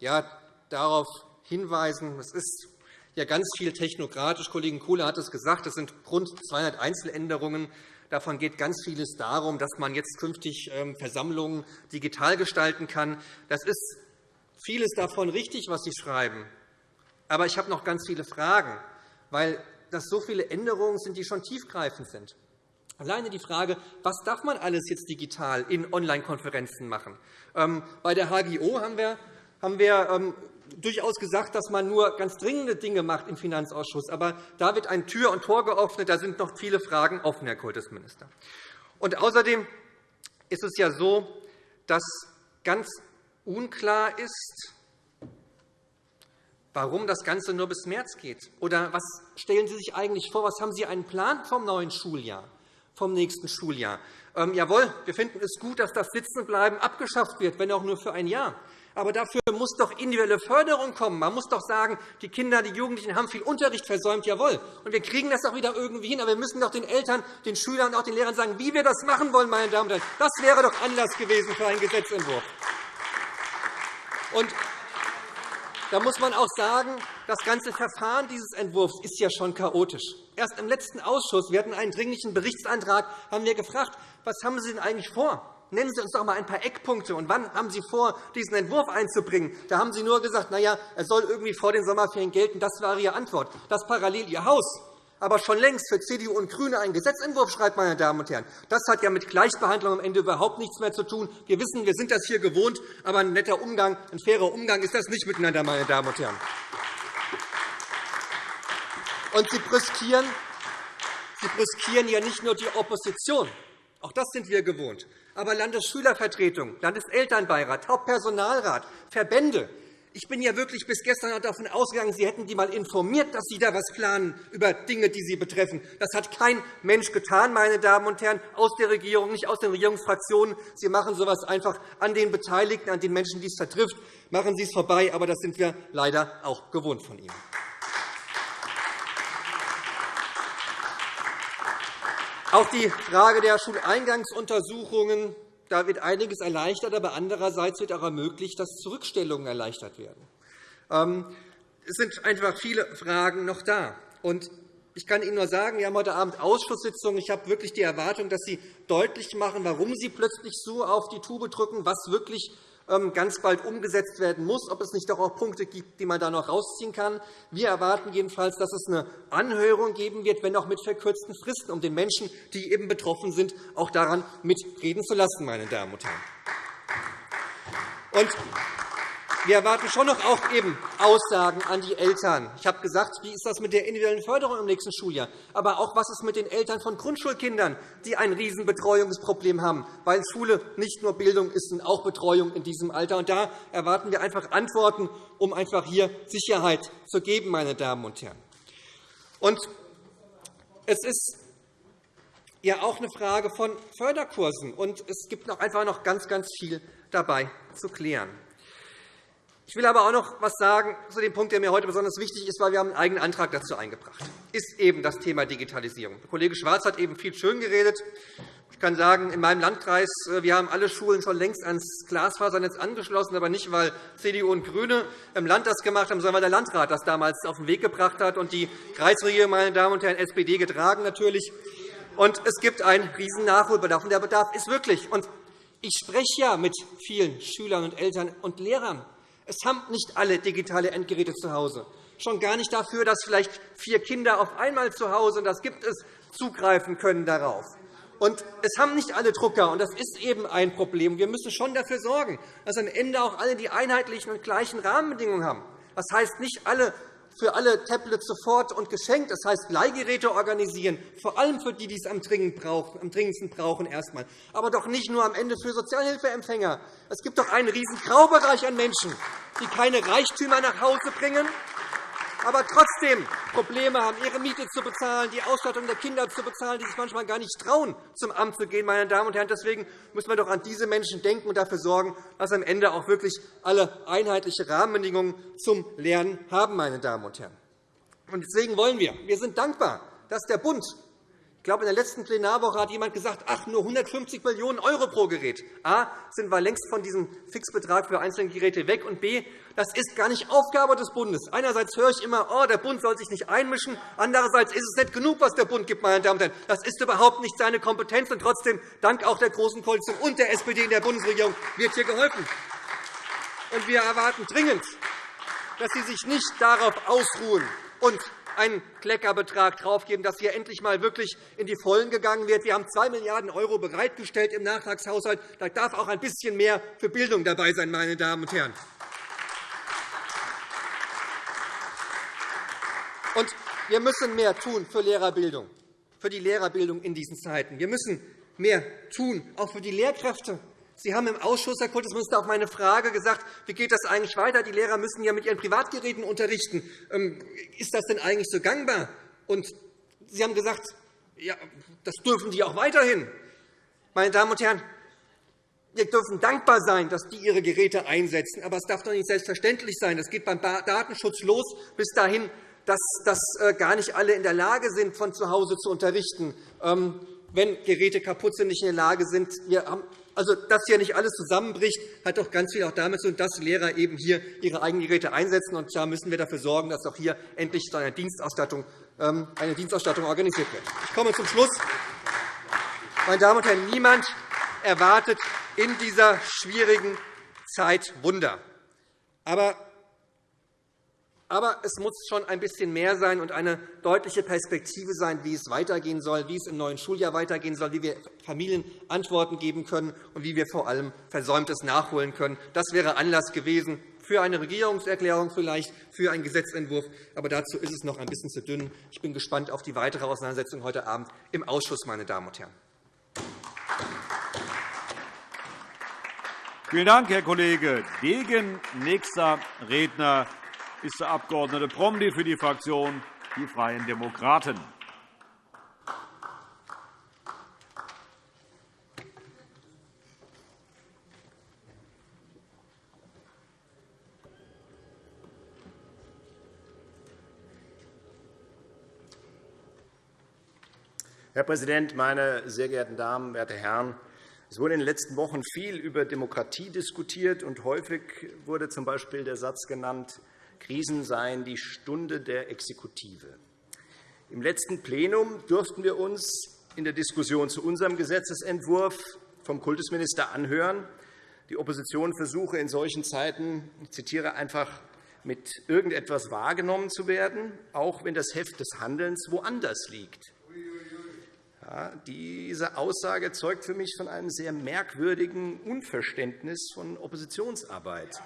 ja, darauf hinweisen, es ist ja ganz viel technokratisch. Kollegin Kuhle hat es gesagt, es sind rund 200 Einzeländerungen. Davon geht ganz vieles darum, dass man jetzt künftig ähm, Versammlungen digital gestalten kann. Das ist vieles davon richtig, was Sie schreiben. Aber ich habe noch ganz viele Fragen, weil das so viele Änderungen sind, die schon tiefgreifend sind. Alleine die Frage, was darf man alles jetzt digital in Online-Konferenzen machen? Ähm, bei der HGO haben wir, haben wir ähm, durchaus gesagt, dass man nur ganz dringende Dinge macht im Finanzausschuss. Aber da wird ein Tür und Tor geöffnet. Da sind noch viele Fragen offen, Herr Kultusminister. Und außerdem ist es ja so, dass ganz unklar ist, warum das Ganze nur bis März geht. Oder was stellen Sie sich eigentlich vor? Was haben Sie einen Plan vom neuen Schuljahr? Vom nächsten Schuljahr. Ähm, jawohl, wir finden es gut, dass das Sitzenbleiben abgeschafft wird, wenn auch nur für ein Jahr. Aber dafür muss doch individuelle Förderung kommen. Man muss doch sagen, die Kinder, die Jugendlichen haben viel Unterricht versäumt. Jawohl. Und wir kriegen das auch wieder irgendwie hin. Aber wir müssen doch den Eltern, den Schülern und auch den Lehrern sagen, wie wir das machen wollen. Meine Damen und Herren. Das wäre doch Anlass gewesen für einen Gesetzentwurf. Und da muss man auch sagen, das ganze Verfahren dieses Entwurfs ist ja schon chaotisch. Erst im letzten Ausschuss, wir hatten einen dringlichen Berichtsantrag, haben wir gefragt, was haben Sie denn eigentlich vor? Nennen Sie uns doch einmal ein paar Eckpunkte. Und wann haben Sie vor, diesen Entwurf einzubringen? Da haben Sie nur gesagt, na ja, er soll irgendwie vor den Sommerferien gelten. Das war Ihre Antwort. Dass parallel Ihr Haus aber schon längst für CDU und GRÜNE einen Gesetzentwurf schreibt, meine Damen und Herren. Das hat ja mit Gleichbehandlung am Ende überhaupt nichts mehr zu tun. Wir wissen, wir sind das hier gewohnt, aber ein netter Umgang, ein fairer Umgang ist das nicht miteinander, meine Damen und Herren. Und Sie brüskieren, Sie brüskieren ja nicht nur die Opposition. Auch das sind wir gewohnt. Aber Landesschülervertretung, Landeselternbeirat, Hauptpersonalrat, Verbände, ich bin ja wirklich bis gestern davon ausgegangen, Sie hätten die einmal informiert, dass Sie da etwas planen über Dinge, die Sie betreffen. Das hat kein Mensch getan, meine Damen und Herren, aus der Regierung, nicht aus den Regierungsfraktionen. Sie machen so etwas einfach an den Beteiligten, an den Menschen, die es vertrifft. Machen Sie es vorbei, aber das sind wir leider auch gewohnt von Ihnen. Auch die Frage der Schuleingangsuntersuchungen da wird einiges erleichtert, aber andererseits wird auch ermöglicht, dass Zurückstellungen erleichtert werden. Ähm, es sind einfach viele Fragen noch da. Ich kann Ihnen nur sagen, wir haben heute Abend Ausschusssitzungen. Ich habe wirklich die Erwartung, dass Sie deutlich machen, warum Sie plötzlich so auf die Tube drücken, was wirklich ganz bald umgesetzt werden muss, ob es nicht doch auch Punkte gibt, die man da noch herausziehen kann. Wir erwarten jedenfalls, dass es eine Anhörung geben wird, wenn auch mit verkürzten Fristen, um den Menschen, die eben betroffen sind, auch daran mitreden zu lassen. Meine Damen und Herren. Wir erwarten schon noch auch eben Aussagen an die Eltern. Ich habe gesagt, wie ist das mit der individuellen Förderung im nächsten Schuljahr? Aber auch, was ist mit den Eltern von Grundschulkindern, die ein Riesenbetreuungsproblem haben, weil Schule nicht nur Bildung ist, sondern auch Betreuung in diesem Alter. Und da erwarten wir einfach Antworten, um einfach hier Sicherheit zu geben, meine Damen und Herren. Und es ist ja auch eine Frage von Förderkursen. Und es gibt noch einfach noch ganz, ganz viel dabei zu klären. Ich will aber auch noch etwas sagen zu dem Punkt, der mir heute besonders wichtig ist, weil wir haben einen eigenen Antrag dazu eingebracht haben. ist eben das Thema Digitalisierung. Der Kollege Schwarz hat eben viel schön geredet. Ich kann sagen, in meinem Landkreis äh, wir haben alle Schulen schon längst ans Glasfasernetz angeschlossen, aber nicht, weil CDU und GRÜNE im Land das gemacht haben, sondern weil der Landrat das damals auf den Weg gebracht hat und die Kreisregierung, meine Damen und Herren, SPD getragen natürlich. Und es gibt einen riesen Nachholbedarf. Und der Bedarf ist wirklich. Und ich spreche ja mit vielen Schülern und Eltern und Lehrern. Es haben nicht alle digitale Endgeräte zu Hause. Schon gar nicht dafür, dass vielleicht vier Kinder auf einmal zu Hause, und das gibt es, zugreifen können darauf. Und es haben nicht alle Drucker, und das ist eben ein Problem. Wir müssen schon dafür sorgen, dass am Ende auch alle die einheitlichen und gleichen Rahmenbedingungen haben. Das heißt, nicht alle für alle Tablets sofort und geschenkt. Das heißt, Leihgeräte organisieren, vor allem für die, die es am, dringendsten brauchen, erstmal. aber doch nicht nur am Ende für Sozialhilfeempfänger. Es gibt doch einen riesen Graubereich an Menschen, die keine Reichtümer nach Hause bringen, aber trotzdem Probleme haben, ihre Miete zu bezahlen, die Ausstattung der Kinder zu bezahlen, die sich manchmal gar nicht trauen, zum Amt zu gehen. Meine Damen und Herren. Deswegen müssen wir doch an diese Menschen denken und dafür sorgen, dass am Ende auch wirklich alle einheitliche Rahmenbedingungen zum Lernen haben. Meine Damen und Herren. Deswegen wollen wir, wir sind dankbar, dass der Bund glaube, in der letzten Plenarwoche hat jemand gesagt, ach, nur 150 Millionen € pro Gerät. A, sind wir längst von diesem Fixbetrag für einzelne Geräte weg, und B, das ist gar nicht Aufgabe des Bundes. Einerseits höre ich immer, oh, der Bund soll sich nicht einmischen. Andererseits ist es nicht genug, was der Bund gibt. Meine Damen und Herren. Das ist überhaupt nicht seine Kompetenz. Und trotzdem, dank auch der Großen Koalition und der SPD in der Bundesregierung, wird hier geholfen. Und wir erwarten dringend, dass Sie sich nicht darauf ausruhen und einen Kleckerbetrag draufgeben, dass hier endlich einmal wirklich in die Vollen gegangen wird. Wir haben 2 Milliarden € bereitgestellt im Nachtragshaushalt. Da darf auch ein bisschen mehr für Bildung dabei sein, meine Damen und Herren. Und wir müssen mehr tun für Lehrerbildung, für die Lehrerbildung in diesen Zeiten. Wir müssen mehr tun, auch für die Lehrkräfte. Sie haben im Ausschuss, Herr Kultusminister, auf meine Frage gesagt, wie geht das eigentlich weiter? Die Lehrer müssen ja mit ihren Privatgeräten unterrichten. Ähm, ist das denn eigentlich so gangbar? Und Sie haben gesagt, ja, das dürfen die auch weiterhin. Meine Damen und Herren, wir dürfen dankbar sein, dass die ihre Geräte einsetzen. Aber es darf doch nicht selbstverständlich sein. Das geht beim Datenschutz los, bis dahin, dass, dass äh, gar nicht alle in der Lage sind, von zu Hause zu unterrichten. Ähm, wenn Geräte kaputt sind, nicht in der Lage sind. Wir haben also, dass hier nicht alles zusammenbricht, hat doch ganz viel auch damit zu tun, dass Lehrer eben hier ihre eigenen Geräte einsetzen. Und da müssen wir dafür sorgen, dass auch hier endlich eine Dienstausstattung, ähm, eine Dienstausstattung organisiert wird. Ich komme zum Schluss. Meine Damen und Herren, niemand erwartet in dieser schwierigen Zeit Wunder. Aber aber es muss schon ein bisschen mehr sein und eine deutliche Perspektive sein, wie es weitergehen soll, wie es im neuen Schuljahr weitergehen soll, wie wir Familien Antworten geben können und wie wir vor allem Versäumtes nachholen können. Das wäre Anlass gewesen für eine Regierungserklärung, vielleicht für einen Gesetzentwurf. Aber dazu ist es noch ein bisschen zu dünn. Ich bin gespannt auf die weitere Auseinandersetzung heute Abend im Ausschuss. Meine Damen und Herren. Vielen Dank, Herr Kollege Degen. Nächster Redner ist der Abg. Promny für die Fraktion Die Freien Demokraten. Herr Präsident, meine sehr geehrten Damen, werte Herren! Es wurde in den letzten Wochen viel über Demokratie diskutiert, und häufig wurde z. B. der Satz genannt, Krisen seien die Stunde der Exekutive. Im letzten Plenum durften wir uns in der Diskussion zu unserem Gesetzentwurf vom Kultusminister anhören, die Opposition versuche in solchen Zeiten, ich zitiere einfach, mit irgendetwas wahrgenommen zu werden, auch wenn das Heft des Handelns woanders liegt. Ja, diese Aussage zeugt für mich von einem sehr merkwürdigen Unverständnis von Oppositionsarbeit.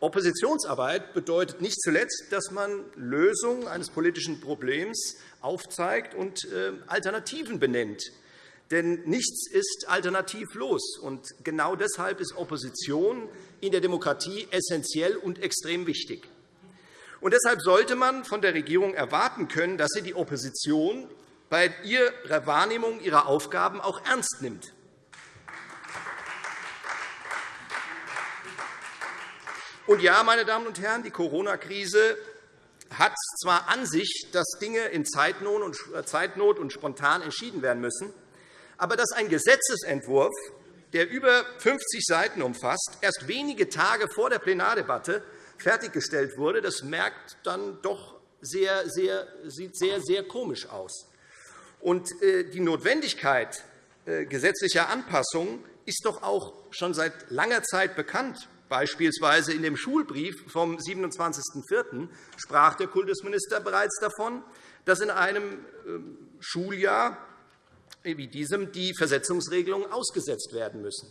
Oppositionsarbeit bedeutet nicht zuletzt, dass man Lösungen eines politischen Problems aufzeigt und äh, Alternativen benennt. Denn nichts ist alternativlos. Und genau deshalb ist Opposition in der Demokratie essentiell und extrem wichtig. Und deshalb sollte man von der Regierung erwarten können, dass sie die Opposition bei ihrer Wahrnehmung ihrer Aufgaben auch ernst nimmt. Und ja, meine Damen und Herren, die Corona-Krise hat zwar an sich, dass Dinge in äh, Zeitnot und spontan entschieden werden müssen, aber dass ein Gesetzentwurf, der über 50 Seiten umfasst, erst wenige Tage vor der Plenardebatte fertiggestellt wurde, das merkt dann doch sehr, sehr, sieht sehr, sehr komisch aus. Und äh, die Notwendigkeit äh, gesetzlicher Anpassungen ist doch auch schon seit langer Zeit bekannt. Beispielsweise in dem Schulbrief vom 27.04. sprach der Kultusminister bereits davon, dass in einem ähm, Schuljahr wie diesem die Versetzungsregelungen ausgesetzt werden müssen.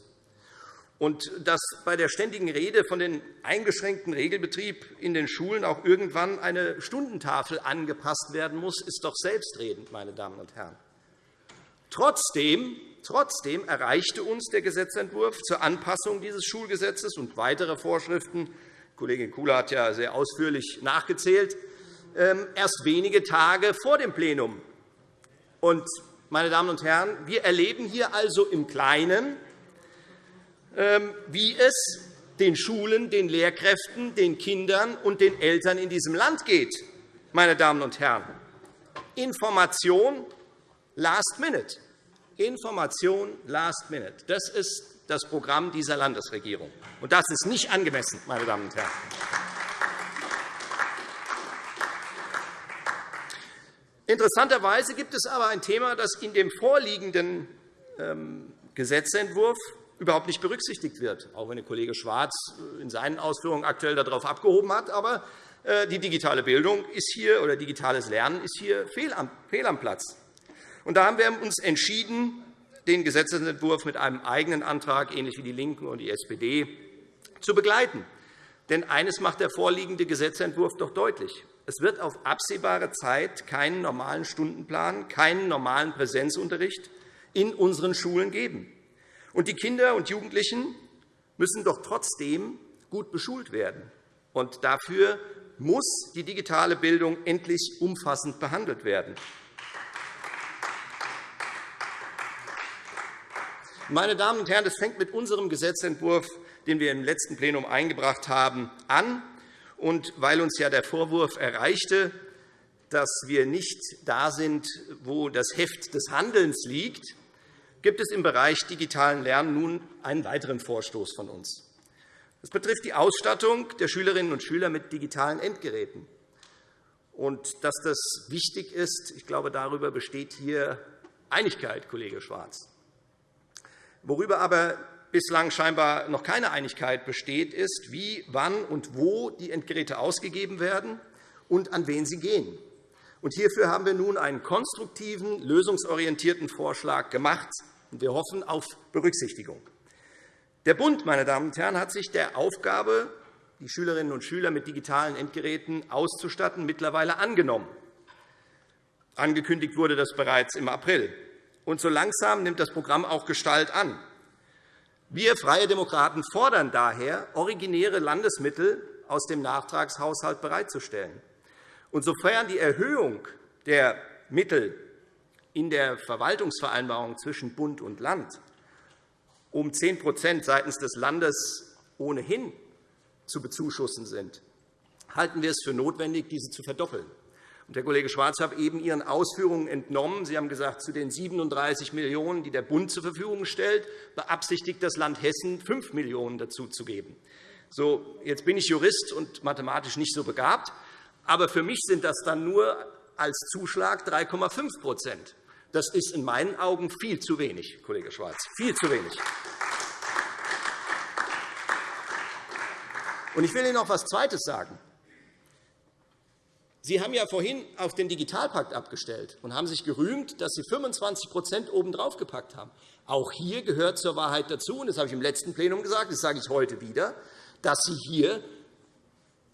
Und dass bei der ständigen Rede von dem eingeschränkten Regelbetrieb in den Schulen auch irgendwann eine Stundentafel angepasst werden muss, ist doch selbstredend, meine Damen und Herren. Trotzdem, trotzdem erreichte uns der Gesetzentwurf zur Anpassung dieses Schulgesetzes und weitere Vorschriften Kollegin Kuhle hat ja sehr ausführlich nachgezählt, ähm, erst wenige Tage vor dem Plenum. Und, meine Damen und Herren, wir erleben hier also im Kleinen, ähm, wie es den Schulen, den Lehrkräften, den Kindern und den Eltern in diesem Land geht. Meine Damen und Herren. Information last minute. Information last minute. Das ist das Programm dieser Landesregierung. Und das ist nicht angemessen, meine Damen und Herren. Interessanterweise gibt es aber ein Thema, das in dem vorliegenden ähm, Gesetzentwurf überhaupt nicht berücksichtigt wird, auch wenn der Kollege Schwarz äh, in seinen Ausführungen aktuell darauf abgehoben hat. Aber äh, die digitale Bildung ist hier, oder digitales Lernen ist hier fehl am Platz. Und da haben wir uns entschieden, den Gesetzentwurf mit einem eigenen Antrag, ähnlich wie DIE LINKEN und die SPD, zu begleiten. Denn eines macht der vorliegende Gesetzentwurf doch deutlich. Es wird auf absehbare Zeit keinen normalen Stundenplan, keinen normalen Präsenzunterricht in unseren Schulen geben. Und die Kinder und Jugendlichen müssen doch trotzdem gut beschult werden. Und dafür muss die digitale Bildung endlich umfassend behandelt werden. Meine Damen und Herren, das fängt mit unserem Gesetzentwurf, den wir im letzten Plenum eingebracht haben, an. Und weil uns ja der Vorwurf erreichte, dass wir nicht da sind, wo das Heft des Handelns liegt, gibt es im Bereich digitalen Lernen nun einen weiteren Vorstoß von uns. Das betrifft die Ausstattung der Schülerinnen und Schüler mit digitalen Endgeräten. Und dass das wichtig ist, ich glaube, darüber besteht hier Einigkeit, Kollege Schwarz. Worüber aber bislang scheinbar noch keine Einigkeit besteht, ist, wie, wann und wo die Endgeräte ausgegeben werden und an wen sie gehen. Hierfür haben wir nun einen konstruktiven, lösungsorientierten Vorschlag gemacht. Wir hoffen auf Berücksichtigung. Der Bund meine Damen und Herren, hat sich der Aufgabe, die Schülerinnen und Schüler mit digitalen Endgeräten auszustatten, mittlerweile angenommen. Angekündigt wurde das bereits im April. Und so langsam nimmt das Programm auch Gestalt an. Wir Freie Demokraten fordern daher, originäre Landesmittel aus dem Nachtragshaushalt bereitzustellen. Und sofern die Erhöhung der Mittel in der Verwaltungsvereinbarung zwischen Bund und Land um 10% seitens des Landes ohnehin zu bezuschussen sind, halten wir es für notwendig, diese zu verdoppeln. Herr Kollege Schwarz, habe eben Ihren Ausführungen entnommen. Sie haben gesagt, zu den 37 Millionen €, die der Bund zur Verfügung stellt, beabsichtigt das Land Hessen 5 Millionen € dazuzugeben. So, jetzt bin ich Jurist und mathematisch nicht so begabt, aber für mich sind das dann nur als Zuschlag 3,5% Das ist in meinen Augen viel zu wenig, Kollege Schwarz, viel zu wenig. Ich will Ihnen noch etwas Zweites sagen. Sie haben ja vorhin auf den Digitalpakt abgestellt und haben sich gerühmt, dass Sie 25% obendrauf gepackt haben. Auch hier gehört zur Wahrheit dazu, und das habe ich im letzten Plenum gesagt, das sage ich heute wieder, dass Sie hier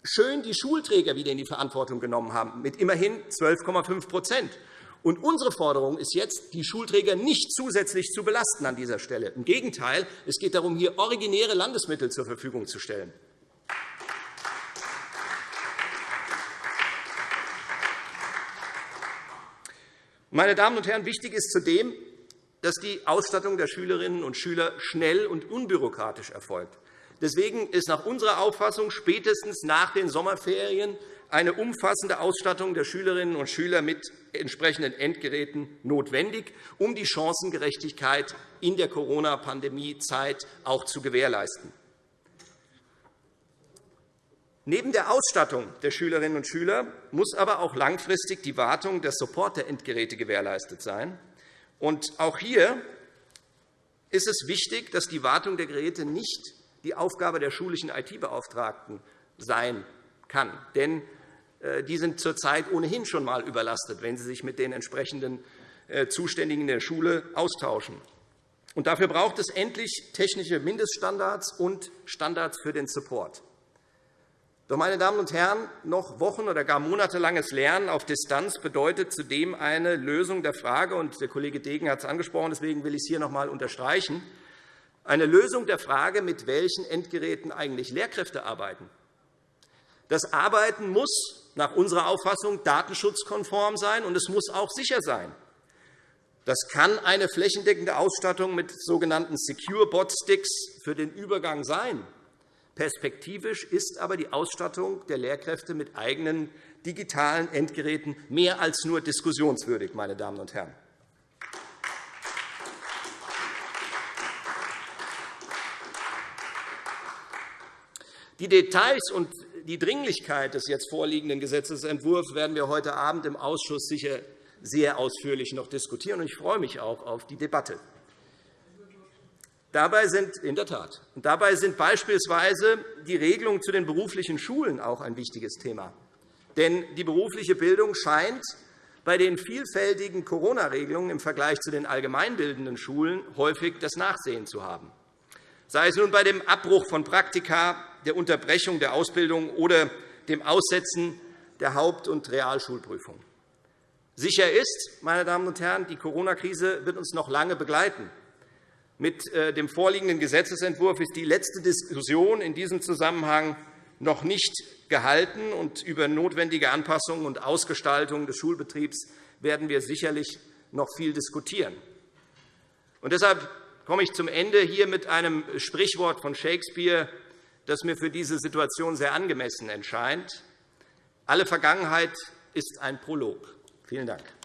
schön die Schulträger wieder in die Verantwortung genommen haben, mit immerhin 12,5% und Unsere Forderung ist jetzt, die Schulträger nicht zusätzlich zu belasten an dieser Stelle. Im Gegenteil, es geht darum, hier originäre Landesmittel zur Verfügung zu stellen. Meine Damen und Herren, wichtig ist zudem, dass die Ausstattung der Schülerinnen und Schüler schnell und unbürokratisch erfolgt. Deswegen ist nach unserer Auffassung spätestens nach den Sommerferien eine umfassende Ausstattung der Schülerinnen und Schüler mit entsprechenden Endgeräten notwendig, um die Chancengerechtigkeit in der Corona-Pandemie-Zeit auch zu gewährleisten. Neben der Ausstattung der Schülerinnen und Schüler muss aber auch langfristig die Wartung der Support der Endgeräte gewährleistet sein. Und auch hier ist es wichtig, dass die Wartung der Geräte nicht die Aufgabe der schulischen IT-Beauftragten sein kann. Denn äh, die sind zurzeit ohnehin schon einmal überlastet, wenn sie sich mit den entsprechenden äh, Zuständigen der Schule austauschen. Und dafür braucht es endlich technische Mindeststandards und Standards für den Support. Doch, meine Damen und Herren, noch wochen- oder gar monatelanges Lernen auf Distanz bedeutet zudem eine Lösung der Frage, und der Kollege Degen hat es angesprochen, deswegen will ich es hier noch einmal unterstreichen, eine Lösung der Frage, mit welchen Endgeräten eigentlich Lehrkräfte arbeiten. Das Arbeiten muss nach unserer Auffassung datenschutzkonform sein, und es muss auch sicher sein. Das kann eine flächendeckende Ausstattung mit sogenannten Secure Bot Sticks für den Übergang sein. Perspektivisch ist aber die Ausstattung der Lehrkräfte mit eigenen digitalen Endgeräten mehr als nur diskussionswürdig. Meine Damen und Herren. Die Details und die Dringlichkeit des jetzt vorliegenden Gesetzentwurfs werden wir heute Abend im Ausschuss sicher sehr ausführlich noch diskutieren. Ich freue mich auch auf die Debatte. Dabei sind, in der Tat, dabei sind beispielsweise die Regelungen zu den beruflichen Schulen auch ein wichtiges Thema. Denn die berufliche Bildung scheint bei den vielfältigen Corona-Regelungen im Vergleich zu den allgemeinbildenden Schulen häufig das Nachsehen zu haben sei es nun bei dem Abbruch von Praktika, der Unterbrechung der Ausbildung oder dem Aussetzen der Haupt- und Realschulprüfung. Sicher ist, meine Damen und Herren, die Corona-Krise wird uns noch lange begleiten. Mit äh, dem vorliegenden Gesetzentwurf ist die letzte Diskussion in diesem Zusammenhang noch nicht gehalten. und Über notwendige Anpassungen und Ausgestaltung des Schulbetriebs werden wir sicherlich noch viel diskutieren. Und deshalb komme ich zum Ende hier mit einem Sprichwort von Shakespeare, das mir für diese Situation sehr angemessen erscheint. Alle Vergangenheit ist ein Prolog. Vielen Dank.